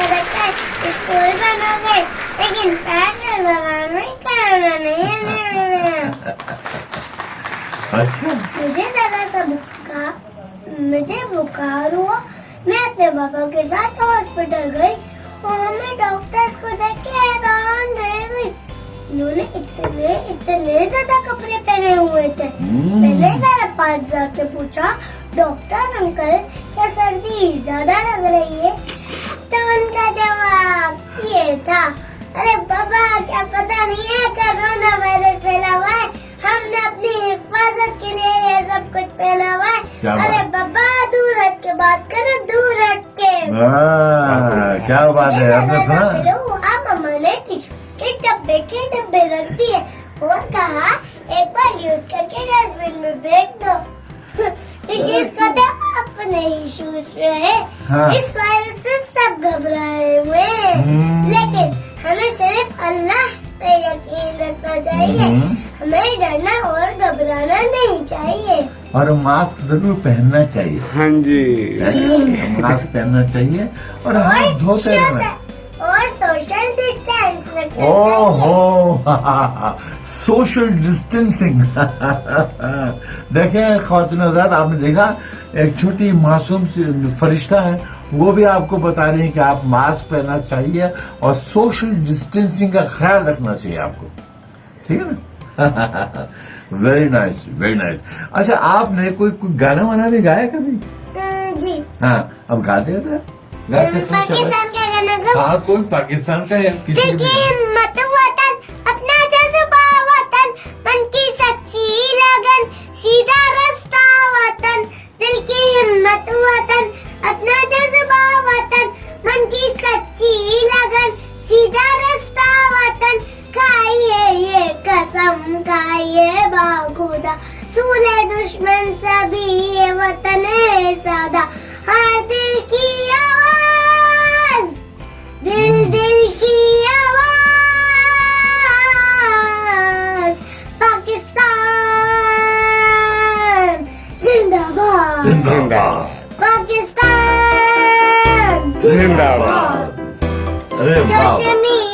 School बनोगे लेकिन पैर लगाना कराना नहीं अच्छा। मुझे जरा सा बुखार मुझे बुखार हुआ। मैं अपने पापा के साथ हॉस्पिटल गई वहाँ मैं डॉक्टर्स को देख के हैरान रह गई। उन्होंने इतने इतने ज़्यादा कपड़े पहने हुए थे। हम्म। मैंने जरा पास जाके पूछा डॉक्टर अंकल क्या सर्दी ज़्यादा लग रही है तो उनका जवाब ये था अरे बाबा क्या पता नहीं है कोरोना वायरस फैला हुआ है? हमने अपनी हिफाजत के लिए ये सब कुछ पहना हुआ है। अरे बाबा दूर हट के बात करो दूर हट के। हाँ, क्या बात है आपने सुना? आप मम्मा ने टिश्यूज के डब्बे के डब्बे रख दिए। और कहा एक बार यूज़ करके डस्टबिन में फेंक दो। अपने इश्यूज़ रहे हाँ। इस वायरस से सब घबराए हुए हैं। हम्म। लेकिन हमें सिर्फ़ अल्लाह पे यकीन रखना चाहिए। हम्म। हमें डरना और घबराना नहीं चाहिए। और मास्क ज़रूर पहनना चाहिए। हाँ जी। मास्क पहनना चाहिए और हाथ धोते रहना डिस्टेंस रखना चाहिए ओहो सोशल डिस्टेंसिंग देखें खातून आज़ाद आपने देखा एक छोटी मासूम सी फरिश्ता है वो भी आपको बता रही है कि आप मास्क पहनना चाहिए और सोशल डिस्टेंसिंग का ख्याल रखना चाहिए आपको। ठीक है ना? वेरी नाइस वेरी नाइस अच्छा आपने कोई कोई गाना वाना भी गाया कभी? जी। हाँ अब गाते हैं गाते सुन चलो। पाकिस्तान गा हाँ कोई पाकिस्तान का या किसी की हिम्मत वतन अपना जज्बा वतन मन की सच्ची लगन सीधा रास्ता वतन दिल की हिम्मत वतन अपना जज्बा वतन मन की सच्ची लगन सीधा रास्ता वतन खाइए ये कसम खाइए बाखुदा सूले दुश्मन सभी ये वतन है सादा हर जिंदाबाद जिंदाबाद पाकिस्तान जिंदाबाद अरे वाह कश्मीर